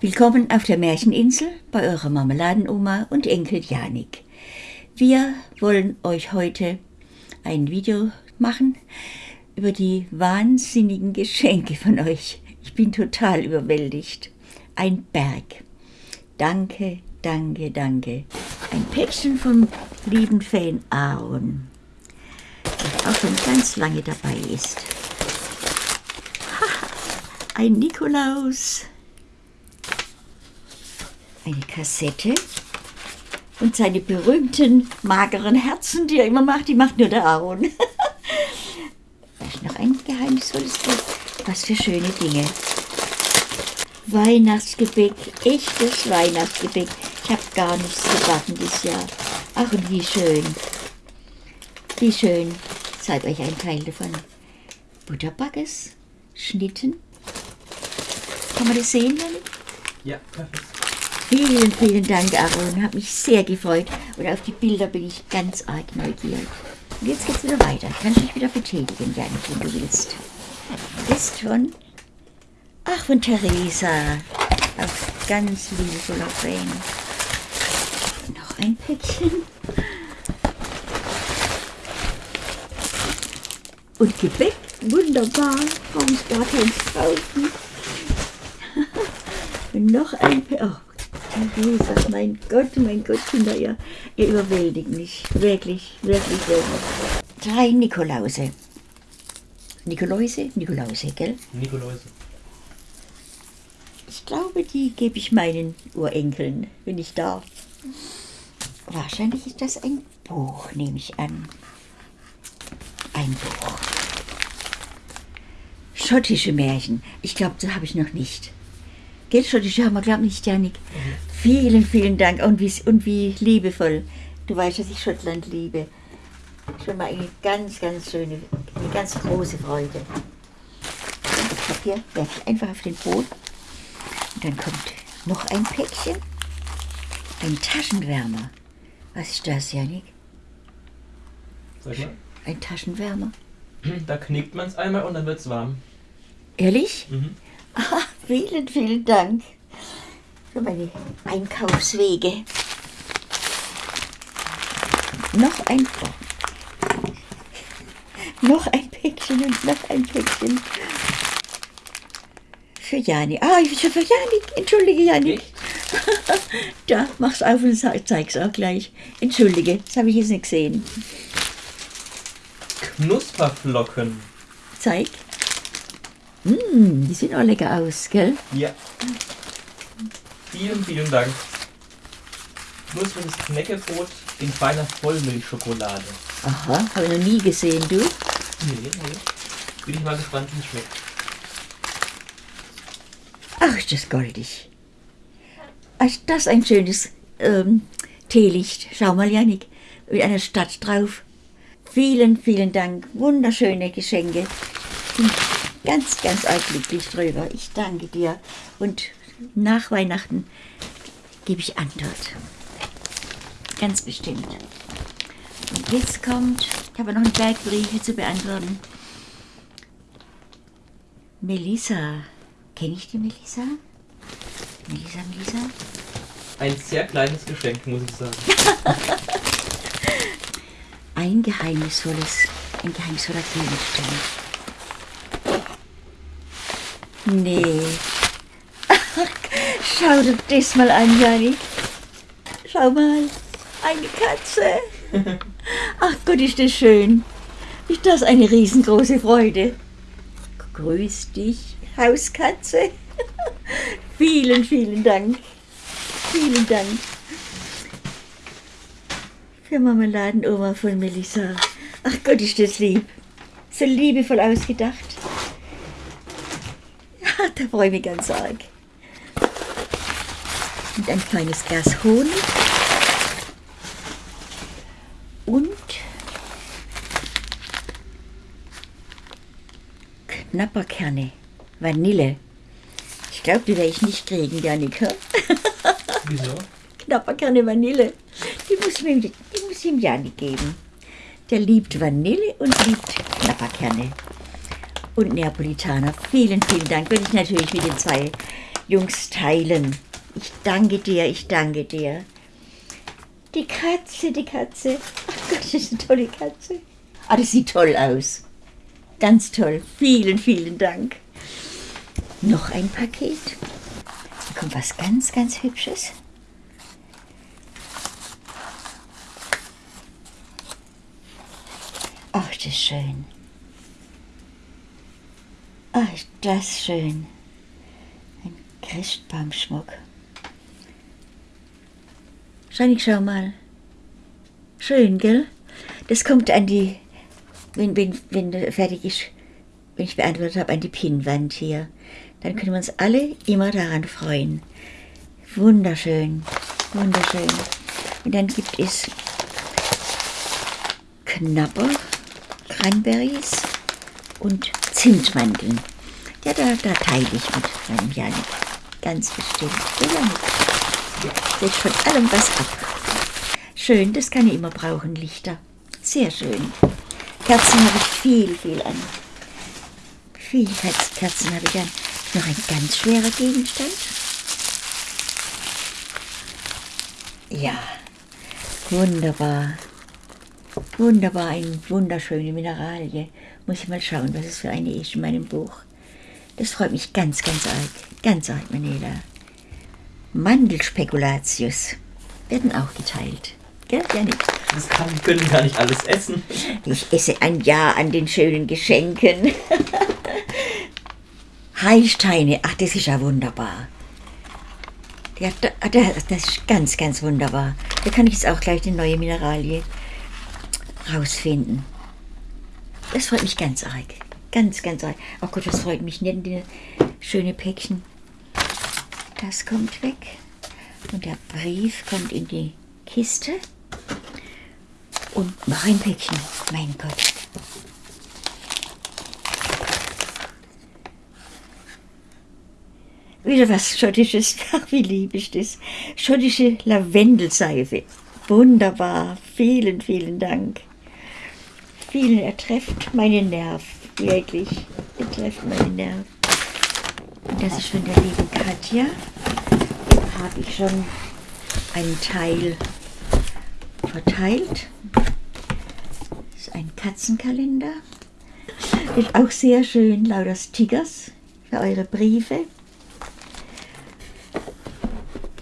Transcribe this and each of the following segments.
Willkommen auf der Märcheninsel bei eurer Marmeladenoma und Enkel Janik. Wir wollen euch heute ein Video machen über die wahnsinnigen Geschenke von euch. Ich bin total überwältigt. Ein Berg. Danke, danke, danke. Ein Päckchen vom lieben Fan Aaron, der auch schon ganz lange dabei ist. Ein Nikolaus eine Kassette und seine berühmten mageren Herzen, die er immer macht, die macht nur der Aaron. noch ein geheimnisvolles Buch. Was für schöne Dinge. Weihnachtsgebäck, echtes Weihnachtsgebäck. Ich habe gar nichts gebacken dieses Jahr. Ach, und wie schön. Wie schön. Ich zeige euch einen Teil davon. Butterbackes, Schnitten. Kann man das sehen, Janik? Ja, perfekt. Vielen, vielen Dank, Aaron. Hat mich sehr gefreut. Und auf die Bilder bin ich ganz arg neugierig. Und jetzt geht's wieder weiter. Kannst dich wieder betätigen, Janik, wenn du willst. Ist von... Ach, von Theresa. Auf ganz liebevoller Fan. Noch ein Päckchen. Und Gebäck. Wunderbar. Brauche ich gar keins kaufen. Noch ein Päckchen. Oh, Theresa, mein Gott, mein Gott, Kinder, ihr, ihr überwältigt mich. Wirklich, wirklich, wirklich. Drei Nikolause. Nikoläuse? Nikolause, gell? Nikoläuse. Ich glaube, die gebe ich meinen Urenkeln, wenn ich darf. Wahrscheinlich ist das ein Buch, nehme ich an. Ein Buch. Schottische Märchen. Ich glaube, das habe ich noch nicht. Gell, schottische haben wir, glaube ich, nicht, Janik. Vielen, vielen Dank. Und wie, und wie liebevoll. Du weißt, dass ich Schottland liebe. Schon mal eine ganz, ganz schöne, eine ganz große Freude. Und das Papier werfe ich einfach auf den Boden. Und dann kommt noch ein Päckchen. Ein Taschenwärmer. Was ist das, Janik? Sag mal. Ein Taschenwärmer. Da knickt man es einmal und dann wird es warm. Ehrlich? Mhm. Vielen, vielen Dank für meine Einkaufswege. Noch ein noch ein Päckchen und noch ein Päckchen. Für Jani. Ah, ich für Janik. Entschuldige, Janik. Echt? Da, mach's auf und zeig's auch gleich. Entschuldige, das habe ich jetzt nicht gesehen. Knusperflocken. Zeig. Mmh, die sehen auch lecker aus, gell? Ja. Vielen, vielen Dank. Knuspriges Knäckebrot in feiner Vollmilchschokolade. Aha, habe ich noch nie gesehen, du. Nee, nee. Bin ich mal gespannt, wie es schmeckt. Ach, ist das goldig. Ach, Ist das ein schönes ähm, Teelicht. Schau mal, Janik, mit einer Stadt drauf. Vielen, vielen Dank. Wunderschöne Geschenke. Bin ganz, ganz arg glücklich drüber. Ich danke dir. Und nach Weihnachten gebe ich Antwort. Ganz bestimmt. Und jetzt kommt, ich habe noch einen Berg Briefe zu beantworten. Melissa. Kenne ich die Melissa? Melissa, Melissa? Ein sehr kleines Geschenk, muss ich sagen. Ein geheimnisvolles, ein geheimnisvoller Gegenstand. Nee. Schau dir das mal an, Jani. Schau mal. Eine Katze. Ach Gott, ist das schön. Ist das eine riesengroße Freude. Grüß dich, Hauskatze. vielen, vielen Dank. Vielen Dank. Für Marmeladenoma von Melissa. Ach Gott, ist das lieb. So liebevoll ausgedacht. Da freue ich mich ganz arg. Und ein kleines Glas Honig. Und Knapperkerne. Vanille. Ich glaube, die werde ich nicht kriegen, Janik. hä? Wieso? Knapperkerne Vanille. Die muss, mir, die muss ich ihm Janik geben. Der liebt Vanille und liebt Knapperkerne. Und Neapolitaner. Vielen, vielen Dank. Würde ich natürlich mit den zwei Jungs teilen. Ich danke dir, ich danke dir. Die Katze, die Katze. Ach Gott, das ist eine tolle Katze. Ah, das sieht toll aus. Ganz toll. Vielen, vielen Dank. Noch ein Paket. Da kommt was ganz, ganz Hübsches. Ach, das ist schön. Ach, ist das schön. Ein Christbaumschmuck. Scheinig, schau mal. Schön, gell? Das kommt an die, wenn, wenn, wenn fertig ist, wenn ich beantwortet habe, an die Pinnwand hier. Dann können wir uns alle immer daran freuen. Wunderschön, wunderschön. Und dann gibt es Knapper, Cranberries und Zimtmandeln. Ja, da, da teile ich mit meinem Janik. Ganz bestimmt. Der Janik. Der von allem was ab. Schön, das kann ich immer brauchen, Lichter. Sehr schön. Kerzen habe ich viel, viel an. Viel Kerzen habe ich an. Noch ein ganz schwerer Gegenstand. Ja, wunderbar. Wunderbar, eine wunderschöne Mineralie. Muss ich mal schauen, was es für eine ist in meinem Buch. Das freut mich ganz, ganz arg. Ganz arg, Manela. Mandelspekulatius werden auch geteilt. Gell, Janik? Das kann, wir können gar nicht alles essen. Ich esse ein Jahr an den schönen Geschenken. Heilsteine, ach, das ist ja wunderbar. Ja, das ist ganz, ganz wunderbar. Da kann ich jetzt auch gleich die neue Mineralie rausfinden. Das freut mich ganz arg. Ganz, ganz arg. Oh Gott, das freut mich nicht, die schöne Päckchen. Das kommt weg. Und der Brief kommt in die Kiste. Und noch ein Päckchen. Mein Gott. Wieder was Schottisches. Ach, wie lieb ist das. Schottische Lavendelseife. Wunderbar. Vielen, vielen Dank. Vielen, er trifft meinen Nerv. Wirklich. Er trifft meinen Nerv. Und das ist von der lieben Katja. Habe ich schon einen Teil verteilt. Das ist ein Katzenkalender. Ist auch sehr schön, lauter Stickers für eure Briefe.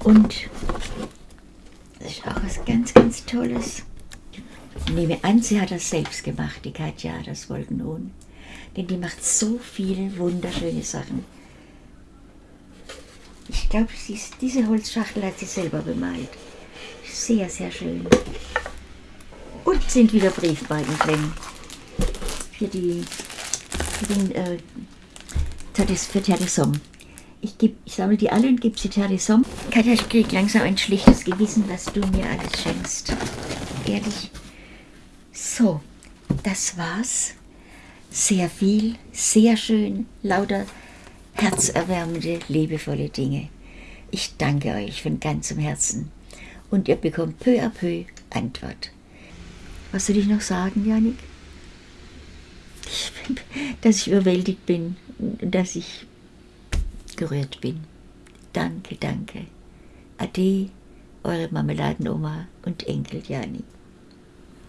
Und das ist auch was ganz, ganz Tolles. Nehme an, sie hat das selbst gemacht, die Katja, das Wolkenhuhn. Denn die macht so viele wunderschöne Sachen. Ich glaube, diese Holzschachtel hat sie selber bemalt. Sehr, sehr schön. Und sind wieder Briefmarken drin. Für die, für den, äh, für Terdesom. Ich, ich sammle die alle und gebe sie Terdesom. Katja, ich kriege langsam ein schlechtes Gewissen, was du mir alles schenkst. Ehrlich. So, das war's. Sehr viel, sehr schön, lauter herzerwärmende, liebevolle Dinge. Ich danke euch von ganzem Herzen und ihr bekommt peu à peu Antwort. Was soll ich noch sagen, Janik? Ich dass ich überwältigt bin, dass ich gerührt bin. Danke, danke. Ade, eure Marmeladenoma und Enkel Janik.